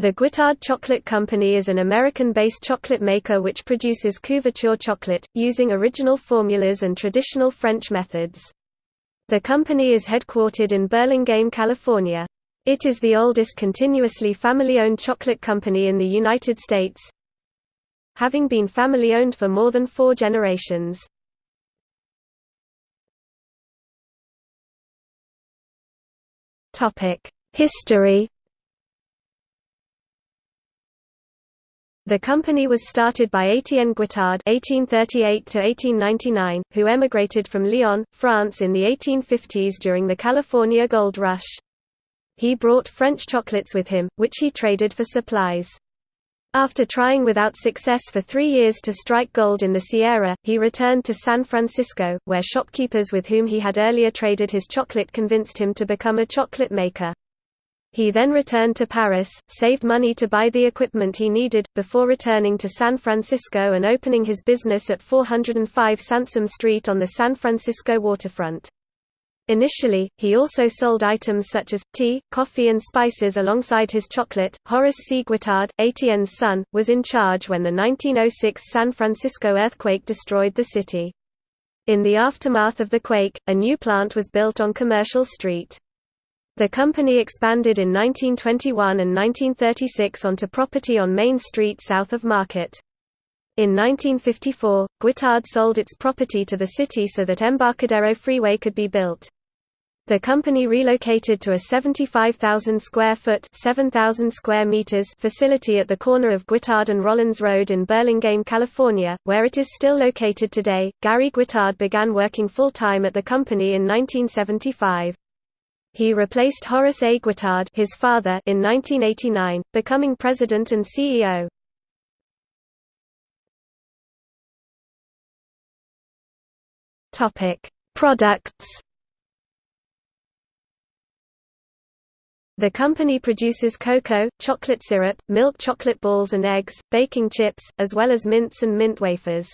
The Guittard Chocolate Company is an American-based chocolate maker which produces couverture chocolate, using original formulas and traditional French methods. The company is headquartered in Burlingame, California. It is the oldest continuously family-owned chocolate company in the United States, having been family-owned for more than four generations. History The company was started by Étienne Guittard (1838–1899), who emigrated from Lyon, France, in the 1850s during the California Gold Rush. He brought French chocolates with him, which he traded for supplies. After trying without success for three years to strike gold in the Sierra, he returned to San Francisco, where shopkeepers with whom he had earlier traded his chocolate convinced him to become a chocolate maker. He then returned to Paris, saved money to buy the equipment he needed, before returning to San Francisco and opening his business at 405 Sansome Street on the San Francisco waterfront. Initially, he also sold items such as, tea, coffee and spices alongside his chocolate. Horace C. Guittard, Etienne's son, was in charge when the 1906 San Francisco earthquake destroyed the city. In the aftermath of the quake, a new plant was built on Commercial Street. The company expanded in 1921 and 1936 onto property on Main Street south of Market. In 1954, Guittard sold its property to the city so that Embarcadero Freeway could be built. The company relocated to a 75,000 square foot (7,000 square meters) facility at the corner of Guittard and Rollins Road in Burlingame, California, where it is still located today. Gary Guittard began working full-time at the company in 1975. He replaced Horace A. Guittard his father in 1989, becoming president and CEO. Products. The company produces cocoa, chocolate syrup, milk chocolate balls and eggs, baking chips, as well as mints and mint wafers.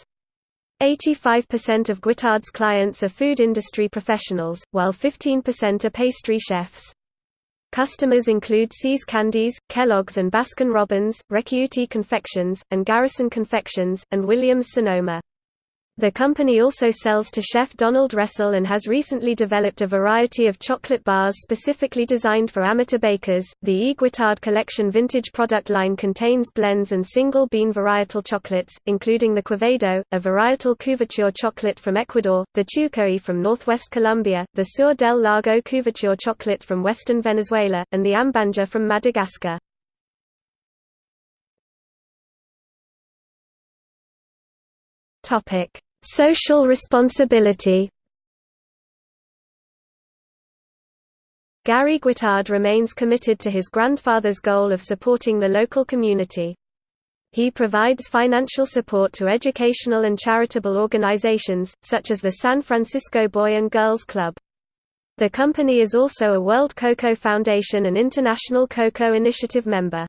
85% of Guittard's clients are food industry professionals, while 15% are pastry chefs. Customers include See's Candies, Kellogg's and Baskin-Robbins, Recchiuti Confections, and Garrison Confections, and Williams-Sonoma. The company also sells to chef Donald Wressell and has recently developed a variety of chocolate bars specifically designed for amateur bakers. The E. Guittard Collection vintage product line contains blends and single bean varietal chocolates, including the Quevedo, a varietal couverture chocolate from Ecuador, the Chucoy from northwest Colombia, the Sur del Lago couverture chocolate from western Venezuela, and the Ambanja from Madagascar. Topic Social responsibility Gary Guittard remains committed to his grandfather's goal of supporting the local community. He provides financial support to educational and charitable organizations, such as the San Francisco Boy and Girls Club. The company is also a World Cocoa Foundation and International Cocoa Initiative member.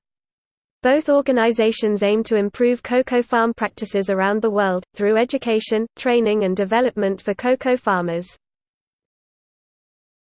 Both organizations aim to improve cocoa farm practices around the world, through education, training and development for cocoa farmers.